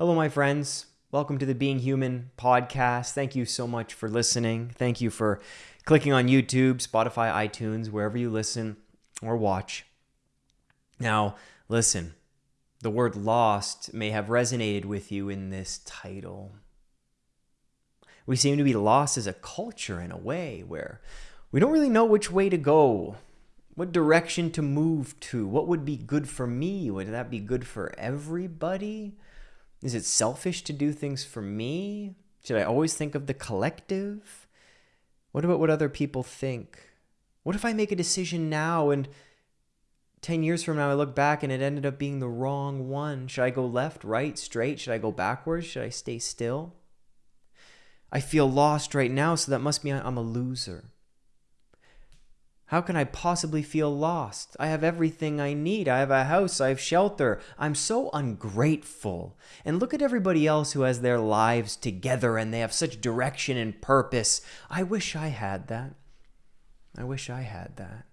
Hello, my friends. Welcome to the Being Human podcast. Thank you so much for listening. Thank you for clicking on YouTube, Spotify, iTunes, wherever you listen or watch. Now, listen, the word lost may have resonated with you in this title. We seem to be lost as a culture in a way where we don't really know which way to go, what direction to move to, what would be good for me. Would that be good for everybody? Is it selfish to do things for me? Should I always think of the collective? What about what other people think? What if I make a decision now and 10 years from now I look back and it ended up being the wrong one? Should I go left, right, straight? Should I go backwards? Should I stay still? I feel lost right now, so that must mean I'm a loser. How can I possibly feel lost? I have everything I need. I have a house. I have shelter. I'm so ungrateful. And look at everybody else who has their lives together and they have such direction and purpose. I wish I had that. I wish I had that.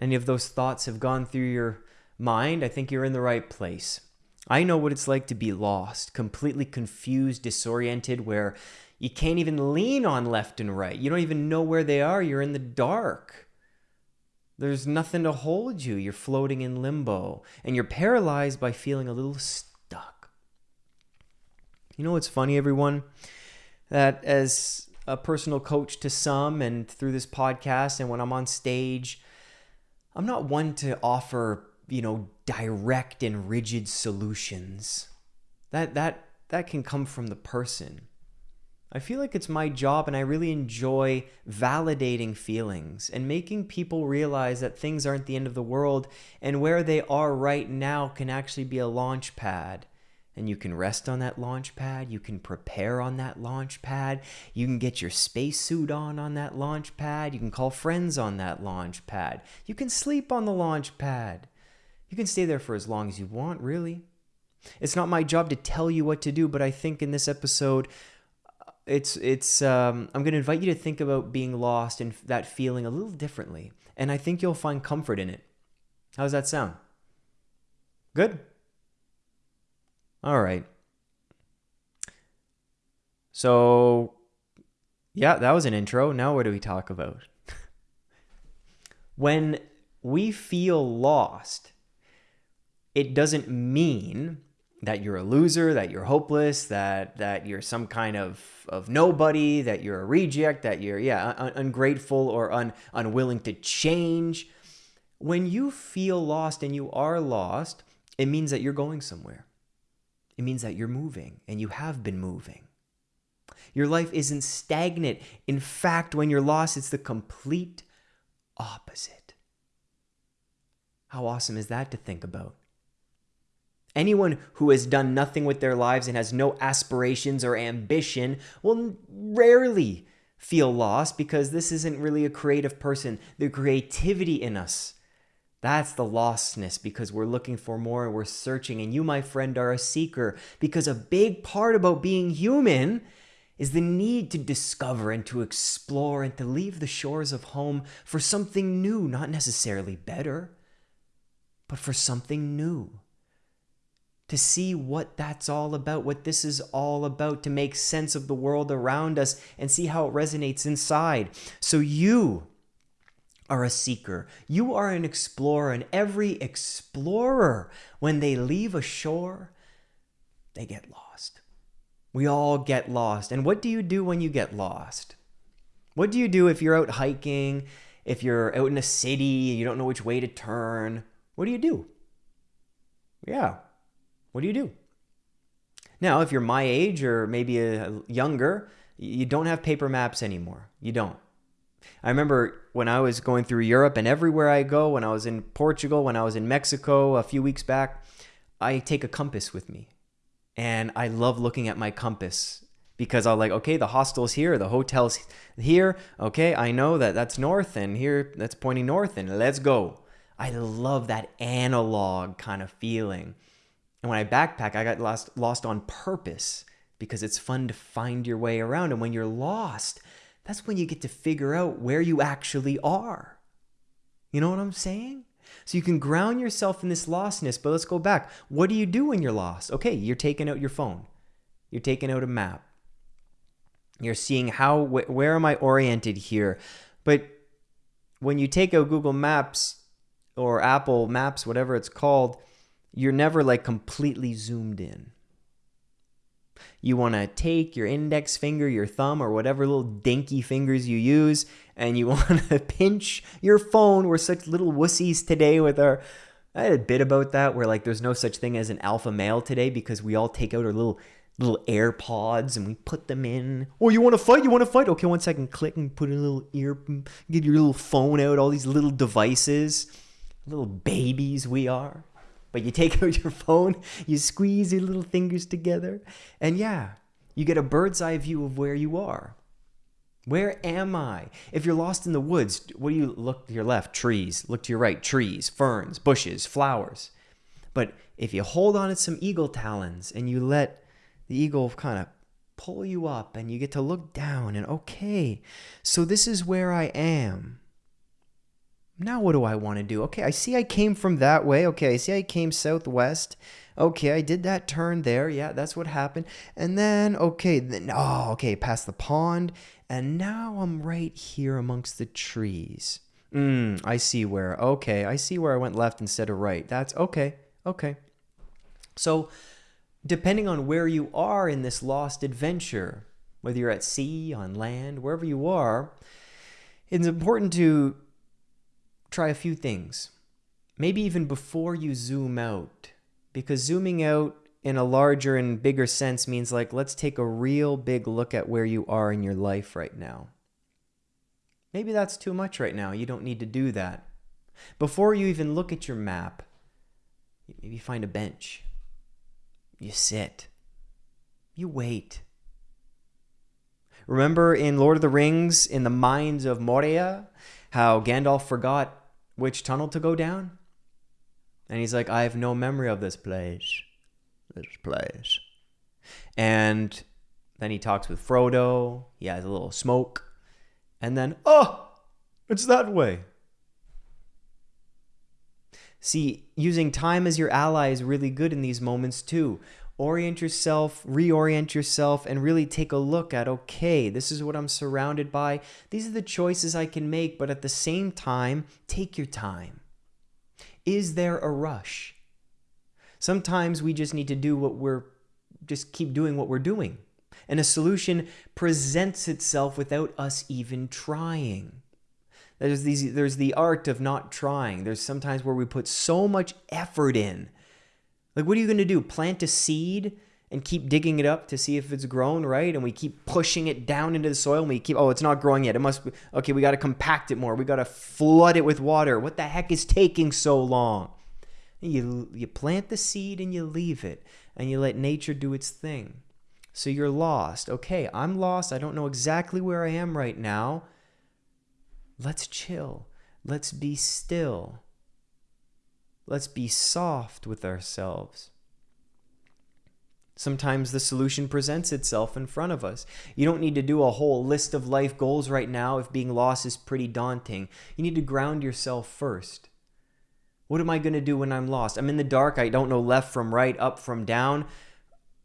Any of those thoughts have gone through your mind? I think you're in the right place. I know what it's like to be lost, completely confused, disoriented, where you can't even lean on left and right. You don't even know where they are. You're in the dark. There's nothing to hold you. You're floating in limbo and you're paralyzed by feeling a little stuck. You know what's funny, everyone? That as a personal coach to some and through this podcast and when I'm on stage, I'm not one to offer, you know, direct and rigid solutions. That that that can come from the person. I feel like it's my job and I really enjoy validating feelings and making people realize that things aren't the end of the world and where they are right now can actually be a launch pad. And you can rest on that launch pad, you can prepare on that launch pad, you can get your spacesuit on on that launch pad, you can call friends on that launch pad, you can sleep on the launch pad. You can stay there for as long as you want, really. It's not my job to tell you what to do, but I think in this episode, it's it's um, i'm going to invite you to think about being lost and that feeling a little differently and i think you'll find comfort in it. How does that sound? Good? All right. So yeah that was an intro. Now what do we talk about? When we feel lost it doesn't mean that you're a loser, that you're hopeless, that that you're some kind of of nobody, that you're a reject, that you're yeah un- ungrateful or un- unwilling to change. When you feel lost and you are lost, it means that you're going somewhere. It means that you're moving and you have been moving. Your life isn't stagnant. In fact, when you're lost, it's the complete opposite. How awesome is that to think about? Anyone who has done nothing with their lives and has no aspirations or ambition will rarely feel lost because this isn't really a creative person. The creativity in us, that's the lostness because we're looking for more and we're searching. And you, my friend, are a seeker because a big part about being human is the need to discover and to explore and to leave the shores of home for something new, not necessarily better, but for something new to see what that's all about, what this is all about, to make sense of the world around us and see how it resonates inside. So you are a seeker, you are an explorer, and every explorer, when they leave a shore, they get lost. We all get lost. And what do you do when you get lost? What do you do if you're out hiking, if you're out in a city, you don't know which way to turn? What do you do? Yeah, what do you do? Now, if you're my age or maybe a younger, you don't have paper maps anymore. You don't. I remember when I was going through Europe and everywhere I go, when I was in Portugal, when I was in Mexico a few weeks back, I take a compass with me. And I love looking at my compass because I'm like, okay, the hostel's here, the hotel's here. Okay, I know that that's north and here that's pointing north and let's go. I love that analog kind of feeling. And when I backpack, I got lost lost on purpose because it's fun to find your way around. And when you're lost, that's when you get to figure out where you actually are. You know what I'm saying? So you can ground yourself in this lostness, but let's go back. What do you do when you're lost? Okay, you're taking out your phone. You're taking out a map. You're seeing how wh- where am I oriented here? But when you take out Google Maps or Apple Maps, whatever it's called, you're never like completely zoomed in. You want to take your index finger, your thumb, or whatever little dinky fingers you use, and you want to pinch your phone. We're such little wussies today with our. I had a bit about that where like there's no such thing as an alpha male today because we all take out our little little AirPods and we put them in. Oh, you want to fight? You want to fight? Okay, one second. Click and put a little ear. Get your little phone out. All these little devices, little babies we are. But you take out your phone, you squeeze your little fingers together, and yeah, you get a bird's eye view of where you are. Where am I? If you're lost in the woods, what do you look to your left? Trees. Look to your right? Trees, ferns, bushes, flowers. But if you hold on to some eagle talons and you let the eagle kind of pull you up and you get to look down and okay, so this is where I am. Now what do I want to do? Okay, I see I came from that way. Okay, I see I came southwest. Okay, I did that turn there. Yeah, that's what happened. And then, okay, then, oh, okay, past the pond. And now I'm right here amongst the trees. Mm, I see where. Okay, I see where I went left instead of right. That's okay. Okay. So, depending on where you are in this lost adventure, whether you're at sea, on land, wherever you are, it's important to try a few things. Maybe even before you zoom out, because zooming out in a larger and bigger sense means like, let's take a real big look at where you are in your life right now. Maybe that's too much right now. You don't need to do that. Before you even look at your map, maybe find a bench you sit. You wait. Remember in Lord of the Rings, in the mines of Moria, how Gandalf forgot which tunnel to go down? And he's like, I have no memory of this place. This place. And then he talks with Frodo. He has a little smoke. And then, oh, it's that way. See, using time as your ally is really good in these moments too. Orient yourself, reorient yourself, and really take a look at okay, this is what I'm surrounded by. These are the choices I can make, but at the same time, take your time. Is there a rush? Sometimes we just need to do what we're, just keep doing what we're doing. And a solution presents itself without us even trying. There's these there's the art of not trying. There's sometimes where we put so much effort in. Like what are you going to do? Plant a seed and keep digging it up to see if it's grown, right? And we keep pushing it down into the soil and we keep oh, it's not growing yet. It must be okay, we got to compact it more. We got to flood it with water. What the heck is taking so long? You you plant the seed and you leave it and you let nature do its thing. So you're lost. Okay, I'm lost. I don't know exactly where I am right now. Let's chill. Let's be still. Let's be soft with ourselves. Sometimes the solution presents itself in front of us. You don't need to do a whole list of life goals right now if being lost is pretty daunting. You need to ground yourself first. What am I going to do when I'm lost? I'm in the dark. I don't know left from right, up from down.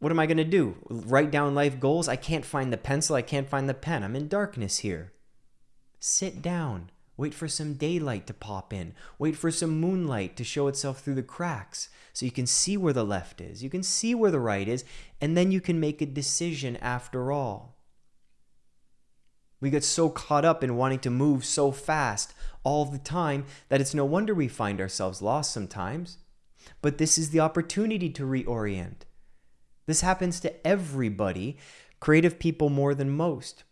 What am I going to do? Write down life goals? I can't find the pencil. I can't find the pen. I'm in darkness here. Sit down. Wait for some daylight to pop in. Wait for some moonlight to show itself through the cracks so you can see where the left is. You can see where the right is, and then you can make a decision after all. We get so caught up in wanting to move so fast all the time that it's no wonder we find ourselves lost sometimes. But this is the opportunity to reorient. This happens to everybody, creative people more than most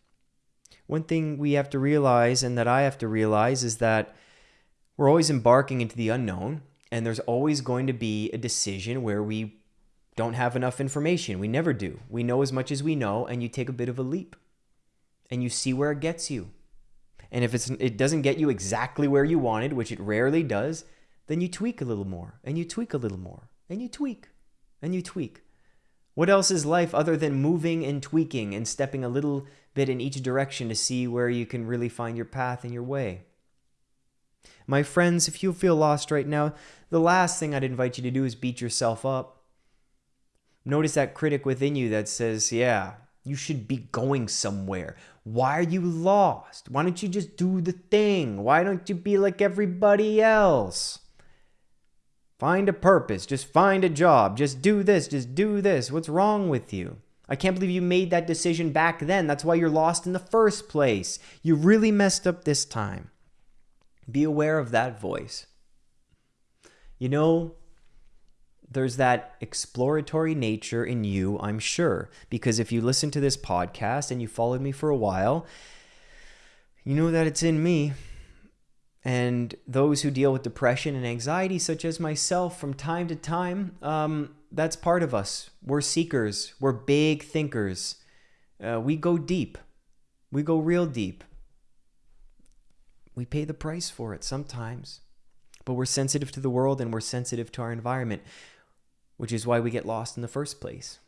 one thing we have to realize and that I have to realize is that we're always embarking into the unknown and there's always going to be a decision where we don't have enough information. We never do. We know as much as we know and you take a bit of a leap and you see where it gets you. And if it's it doesn't get you exactly where you wanted, which it rarely does, then you tweak a little more and you tweak a little more and you tweak and you tweak. What else is life other than moving and tweaking and stepping a little bit in each direction to see where you can really find your path and your way? My friends, if you feel lost right now, the last thing I'd invite you to do is beat yourself up. Notice that critic within you that says, Yeah, you should be going somewhere. Why are you lost? Why don't you just do the thing? Why don't you be like everybody else? Find a purpose. Just find a job. Just do this. Just do this. What's wrong with you? I can't believe you made that decision back then. That's why you're lost in the first place. You really messed up this time. Be aware of that voice. You know, there's that exploratory nature in you, I'm sure, because if you listen to this podcast and you followed me for a while, you know that it's in me. And those who deal with depression and anxiety, such as myself, from time to time, um, that's part of us. We're seekers, we're big thinkers. Uh, we go deep, we go real deep. We pay the price for it sometimes, but we're sensitive to the world and we're sensitive to our environment which is why we get lost in the first place.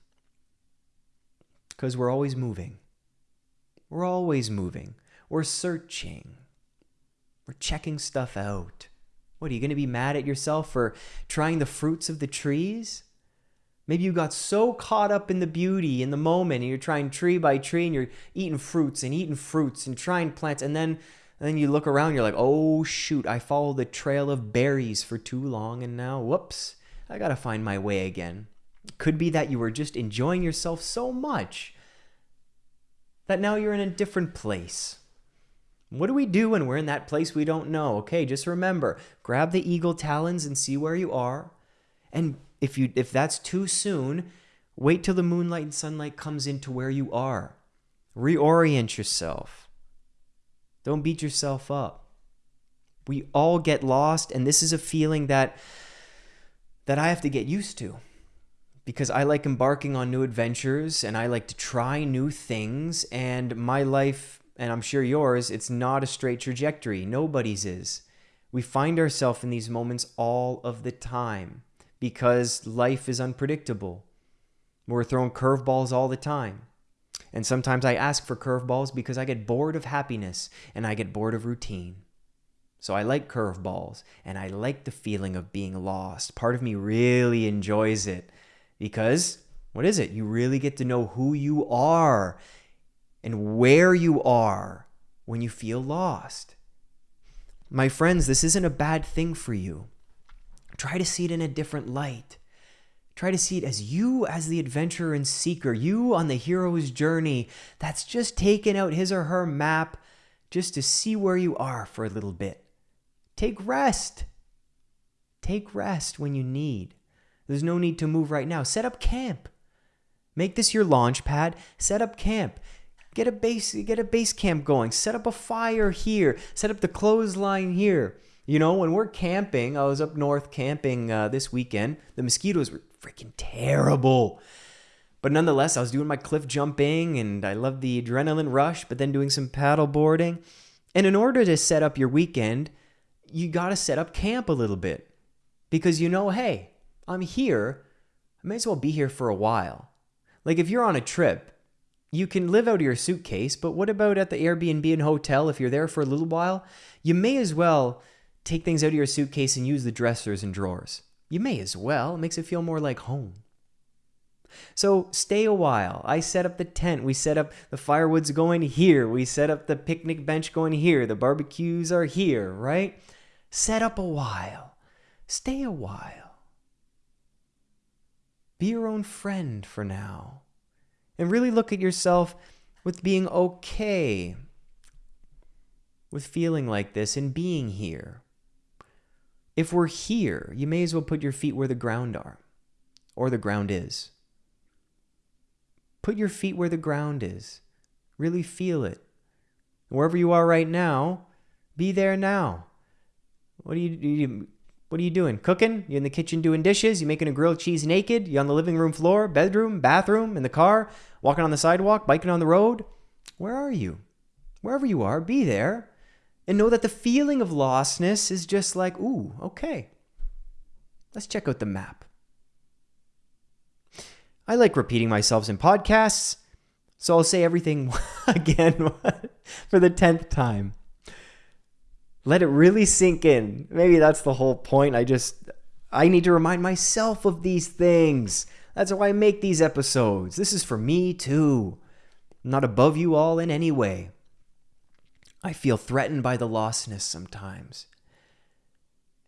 Because we're always moving. We're always moving. We're searching. We're checking stuff out. What, are you going to be mad at yourself for trying the fruits of the trees? Maybe you got so caught up in the beauty in the moment and you're trying tree by tree and you're eating fruits and eating fruits and trying plants and then and then you look around you're like, "Oh shoot, I followed the trail of berries for too long and now whoops, I gotta find my way again. Could be that you were just enjoying yourself so much that now you're in a different place. What do we do when we're in that place we don't know? Okay, just remember, grab the eagle talons and see where you are. And if you if that's too soon, wait till the moonlight and sunlight comes into where you are. Reorient yourself. Don't beat yourself up. We all get lost and this is a feeling that that I have to get used to because I like embarking on new adventures and I like to try new things. And my life, and I'm sure yours, it's not a straight trajectory. Nobody's is. We find ourselves in these moments all of the time because life is unpredictable. We're throwing curveballs all the time. And sometimes I ask for curveballs because I get bored of happiness and I get bored of routine. So I like curveballs and I like the feeling of being lost. Part of me really enjoys it because what is it? You really get to know who you are and where you are when you feel lost. My friends, this isn't a bad thing for you. Try to see it in a different light. Try to see it as you, as the adventurer and seeker, you on the hero's journey that's just taken out his or her map just to see where you are for a little bit. Take rest. Take rest when you need. There's no need to move right now. Set up camp. Make this your launch pad. Set up camp. Get a base get a base camp going. Set up a fire here. Set up the clothesline here. You know, when we're camping, I was up north camping uh, this weekend. The mosquitoes were freaking terrible. But nonetheless, I was doing my cliff jumping and I loved the adrenaline rush, but then doing some paddle boarding. And in order to set up your weekend, you got to set up camp a little bit because you know, hey, I'm here. I may as well be here for a while. Like if you're on a trip, you can live out of your suitcase, but what about at the Airbnb and hotel if you're there for a little while? You may as well take things out of your suitcase and use the dressers and drawers. You may as well. It makes it feel more like home. So stay a while. I set up the tent. We set up the firewood's going here. We set up the picnic bench going here. The barbecues are here, right? Set up a while. Stay a while. Be your own friend for now. And really look at yourself with being okay with feeling like this and being here. If we're here, you may as well put your feet where the ground are, or the ground is. Put your feet where the ground is. Really feel it. Wherever you are right now, be there now. What do you, you what are you doing? Cooking? You in the kitchen doing dishes? You making a grilled cheese naked? You on the living room floor, bedroom, bathroom, in the car, walking on the sidewalk, biking on the road? Where are you? Wherever you are, be there. And know that the feeling of lostness is just like, ooh, okay. Let's check out the map. I like repeating myself in podcasts, so I'll say everything again for the 10th time. Let it really sink in. Maybe that's the whole point. I just, I need to remind myself of these things. That's why I make these episodes. This is for me too. I'm not above you all in any way. I feel threatened by the lostness sometimes.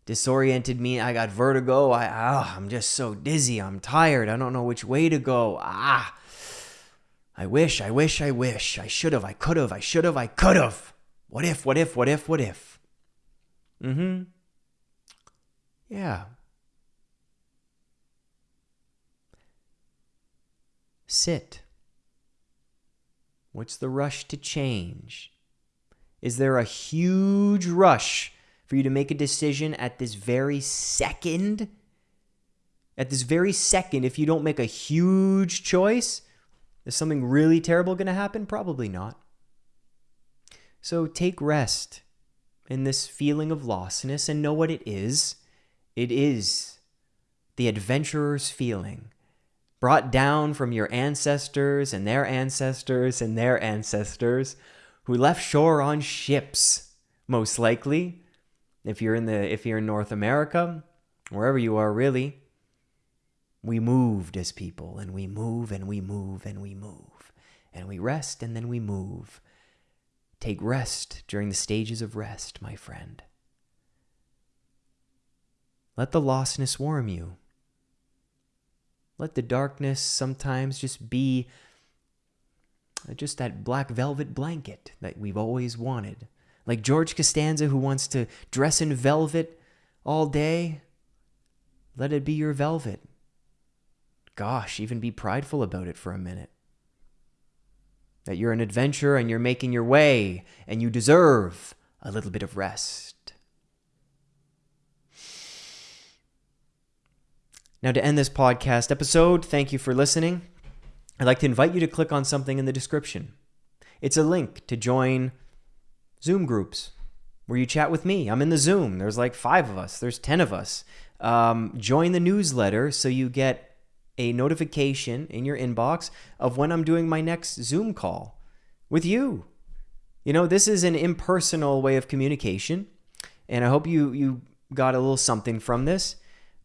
Disoriented me, I got vertigo. I ah, I'm just so dizzy. I'm tired. I don't know which way to go. Ah. I wish, I wish, I wish. I should have, I could have, I should have, I could have. What if, what if, what if, what if? Mm-hmm. Yeah. Sit. What's the rush to change? Is there a huge rush for you to make a decision at this very second? At this very second, if you don't make a huge choice, is something really terrible going to happen? Probably not. So take rest in this feeling of lostness and know what it is. It is the adventurer's feeling brought down from your ancestors and their ancestors and their ancestors who left shore on ships, most likely. If you're in the if you're in North America, wherever you are really, we moved as people and we move and we move and we move and we rest and then we move. Take rest during the stages of rest, my friend. Let the lostness warm you. Let the darkness sometimes just be uh, just that black velvet blanket that we've always wanted. Like George Costanza, who wants to dress in velvet all day, let it be your velvet. Gosh, even be prideful about it for a minute. That you're an adventurer and you're making your way and you deserve a little bit of rest. Now, to end this podcast episode, thank you for listening. I'd like to invite you to click on something in the description. It's a link to join Zoom groups where you chat with me. I'm in the Zoom. There's like five of us, there's 10 of us. Um, join the newsletter so you get a notification in your inbox of when I'm doing my next Zoom call with you. You know, this is an impersonal way of communication, and I hope you you got a little something from this.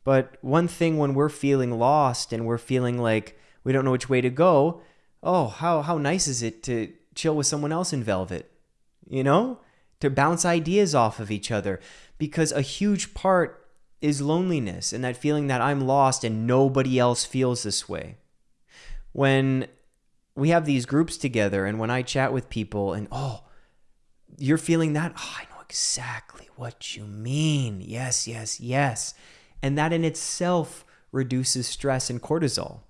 But one thing when we're feeling lost and we're feeling like we don't know which way to go, oh, how how nice is it to chill with someone else in velvet? You know? To bounce ideas off of each other because a huge part is loneliness and that feeling that I'm lost and nobody else feels this way. When we have these groups together and when I chat with people and oh, you're feeling that, oh, I know exactly what you mean. Yes, yes, yes. And that in itself reduces stress and cortisol.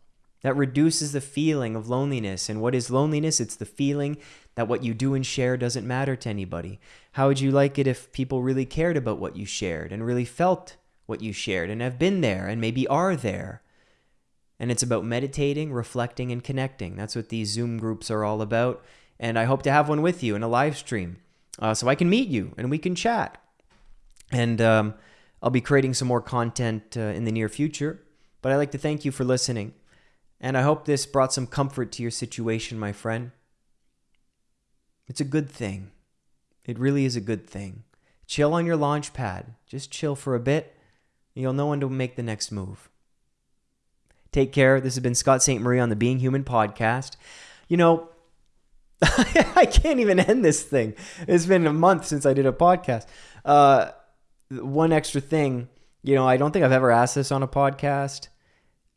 That reduces the feeling of loneliness. And what is loneliness? It's the feeling that what you do and share doesn't matter to anybody. How would you like it if people really cared about what you shared and really felt what you shared and have been there and maybe are there. And it's about meditating, reflecting, and connecting. That's what these Zoom groups are all about. And I hope to have one with you in a live stream uh, so I can meet you and we can chat. And um, I'll be creating some more content uh, in the near future. But I'd like to thank you for listening. And I hope this brought some comfort to your situation, my friend. It's a good thing. It really is a good thing. Chill on your launch pad. Just chill for a bit You'll know when to make the next move. Take care. This has been Scott St. Marie on the Being Human podcast. You know, I can't even end this thing. It's been a month since I did a podcast. Uh, one extra thing, you know, I don't think I've ever asked this on a podcast,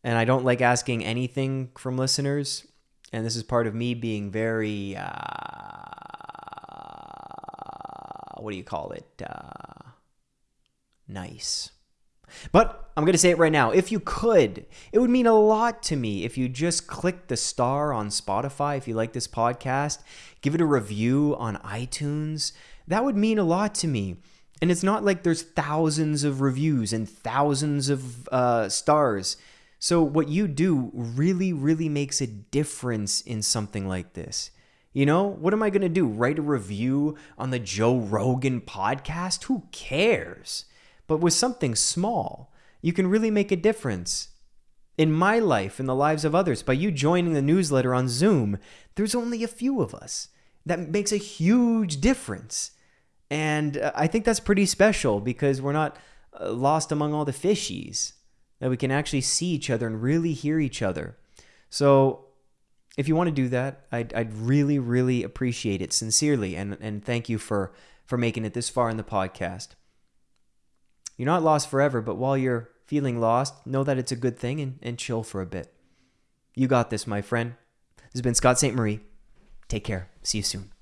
and I don't like asking anything from listeners. And this is part of me being very, uh, what do you call it? Uh, nice. But I'm going to say it right now. If you could, it would mean a lot to me if you just click the star on Spotify if you like this podcast, give it a review on iTunes. That would mean a lot to me. And it's not like there's thousands of reviews and thousands of uh, stars. So, what you do really, really makes a difference in something like this. You know, what am I going to do? Write a review on the Joe Rogan podcast? Who cares? But with something small, you can really make a difference. In my life, in the lives of others, by you joining the newsletter on Zoom, there's only a few of us. That makes a huge difference. And uh, I think that's pretty special because we're not uh, lost among all the fishies, that we can actually see each other and really hear each other. So if you want to do that, I'd, I'd really, really appreciate it sincerely. And, and thank you for, for making it this far in the podcast. You're not lost forever, but while you're feeling lost, know that it's a good thing and, and chill for a bit. You got this, my friend. This has been Scott St. Marie. Take care. See you soon.